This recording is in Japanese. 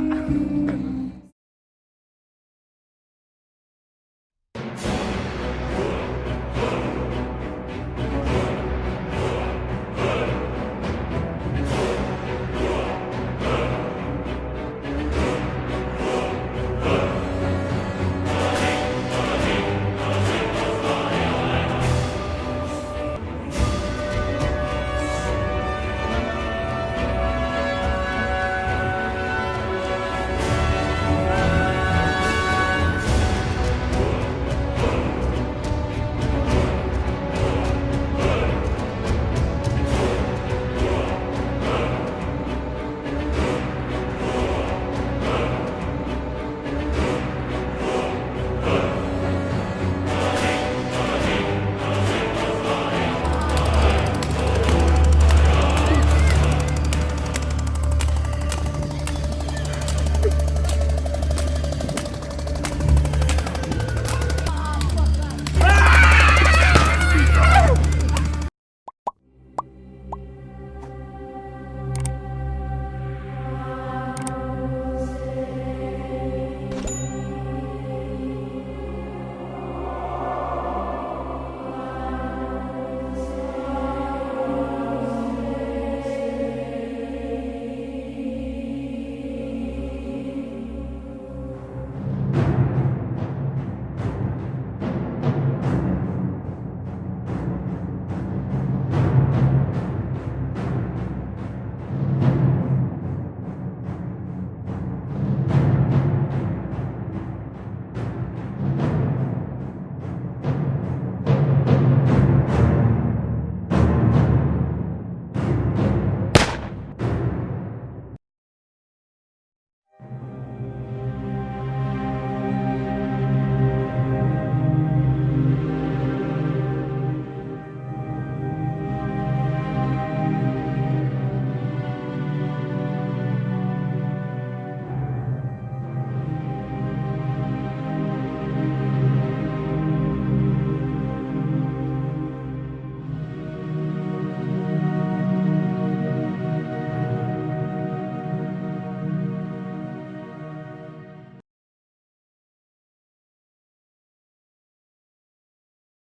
よし。